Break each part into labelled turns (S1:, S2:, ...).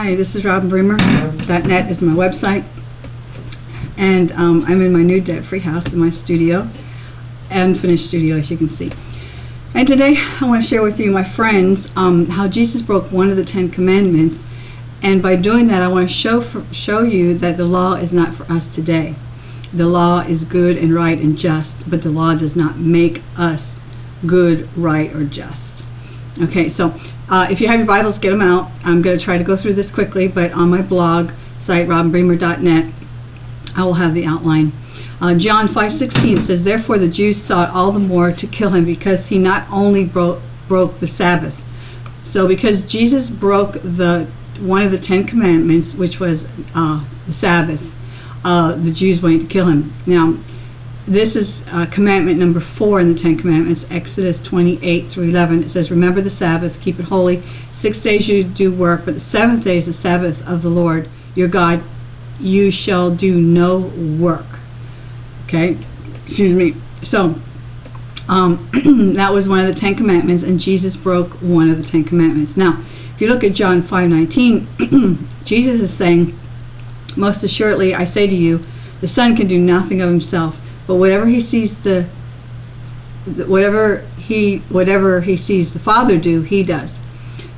S1: Hi, this is Robin Bremer. .net is my website, and um, I'm in my new debt-free house in my studio, unfinished studio, as you can see. And today I want to share with you, my friends, um, how Jesus broke one of the Ten Commandments, and by doing that, I want to show for, show you that the law is not for us today. The law is good and right and just, but the law does not make us good, right, or just. Okay, so uh, if you have your Bibles, get them out. I'm going to try to go through this quickly, but on my blog site, robinbremer.net, I will have the outline. Uh, John 5:16 says, "Therefore the Jews sought all the more to kill him because he not only broke broke the Sabbath." So because Jesus broke the one of the Ten Commandments, which was uh, the Sabbath, uh, the Jews wanted to kill him. Now, this is uh, commandment number four in the Ten Commandments, Exodus 28 through 11. It says, Remember the Sabbath, keep it holy. Six days you do work, but the seventh day is the Sabbath of the Lord your God. You shall do no work. Okay? Excuse me. So, um, that was one of the Ten Commandments, and Jesus broke one of the Ten Commandments. Now, if you look at John 5:19, Jesus is saying, Most assuredly, I say to you, the Son can do nothing of himself but whatever he sees the whatever he whatever he sees the father do he does.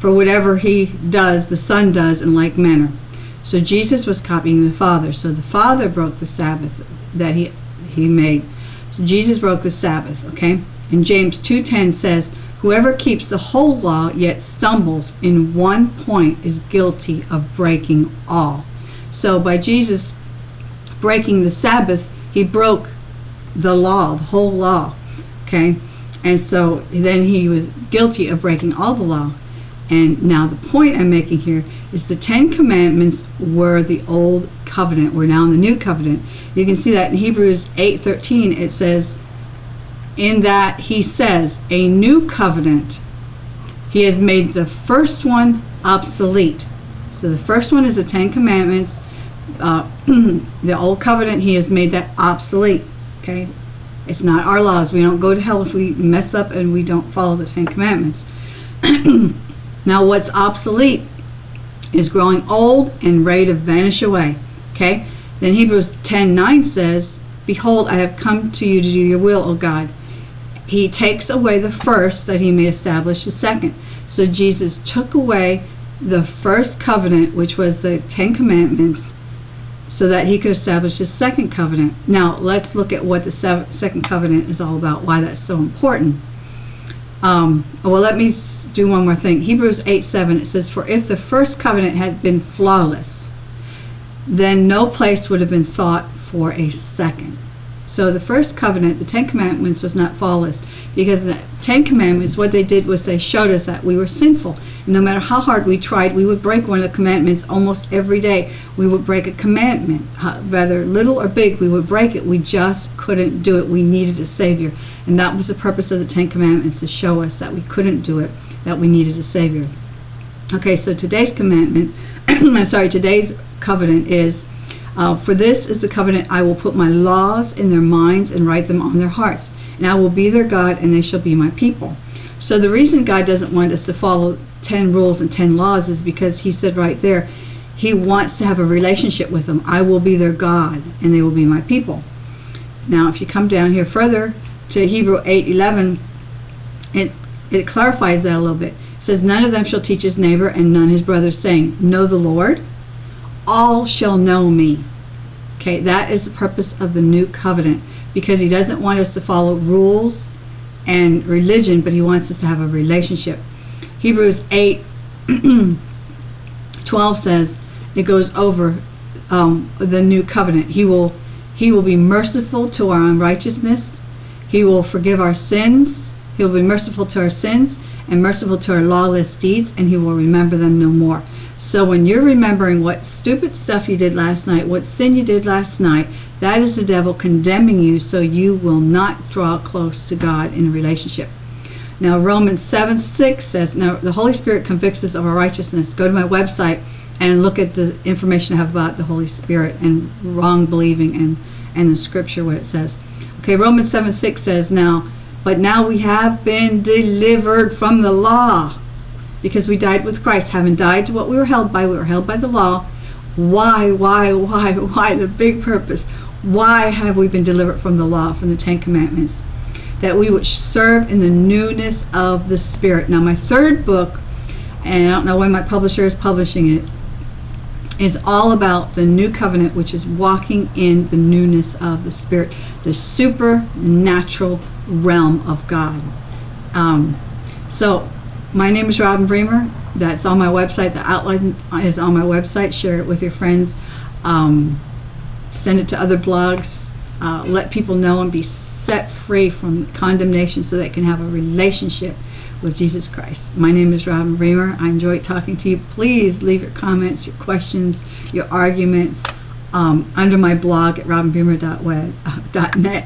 S1: For whatever he does the son does in like manner. So jesus was copying the father. So the father broke the sabbath that he he made. So jesus broke the sabbath okay? And james 2.10 says whoever keeps the whole law yet stumbles in one point is guilty of breaking all. So by jesus breaking the sabbath he broke the law, the whole law. Okay? And so then he was guilty of breaking all the law. And now the point I'm making here is the Ten Commandments were the old covenant. We're now in the new covenant. You can see that in Hebrews 8:13 it says, in that he says, a new covenant. He has made the first one obsolete. So the first one is the Ten Commandments. Uh, the old covenant, he has made that obsolete. Okay? It's not our laws. We don't go to hell if we mess up and we don't follow the Ten Commandments. now, what's obsolete is growing old and ready to vanish away. Okay? Then Hebrews 10:9 says, Behold, I have come to you to do your will, O God. He takes away the first that he may establish the second. So Jesus took away the first covenant, which was the Ten Commandments, so that he could establish his second covenant. Now, let's look at what the second covenant is all about, why that's so important. Um, well, let me do one more thing. Hebrews 8 7, it says, For if the first covenant had been flawless, then no place would have been sought for a second. So the first covenant, the Ten Commandments, was not flawless because the Ten Commandments, what they did was they showed us that we were sinful. And no matter how hard we tried, we would break one of the commandments almost every day. We would break a commandment, whether little or big, we would break it. We just couldn't do it. We needed a Savior. And that was the purpose of the Ten Commandments to show us that we couldn't do it, that we needed a Savior. Okay, so today's commandment, I'm sorry, today's covenant is uh, for this is the covenant I will put my laws in their minds and write them on their hearts. And I will be their God and they shall be my people. So the reason God doesn't want us to follow 10 rules and 10 laws is because he said right there, he wants to have a relationship with them. I will be their God and they will be my people. Now if you come down here further to Hebrew 8:11, it it clarifies that a little bit. It says none of them shall teach his neighbor and none his brother saying, Know the Lord all shall know me. Okay, that is the purpose of the new covenant because he doesn't want us to follow rules and religion, but he wants us to have a relationship. Hebrews 8 12 says it goes over um, the new covenant. He will he will be merciful to our unrighteousness. He will forgive our sins. He will be merciful to our sins and merciful to our lawless deeds, and he will remember them no more. So when you're remembering what stupid stuff you did last night, what sin you did last night, that is the devil condemning you so you will not draw close to God in a relationship. Now Romans 7 6 says, Now the Holy Spirit convicts us of our righteousness. Go to my website and look at the information I have about the Holy Spirit and wrong believing and, and the scripture what it says. Okay, Romans 7 6 says, Now, but now we have been delivered from the law because we died with Christ. Having died to what we were held by, we were held by the law. Why, why, why, why? The big purpose. Why have we been delivered from the law, from the Ten Commandments? That we would serve in the newness of the Spirit. Now, my third book, and I don't know when my publisher is publishing it, is all about the new covenant, which is walking in the newness of the Spirit, the supernatural realm of God. Um, so, my name is Robin Bremer. That's on my website. The outline is on my website. Share it with your friends. Um, send it to other blogs. Uh, let people know and be set free from condemnation so they can have a relationship with Jesus Christ. My name is Robin Bremer. I enjoyed talking to you. Please leave your comments, your questions, your arguments um, under my blog at robinbremer.net.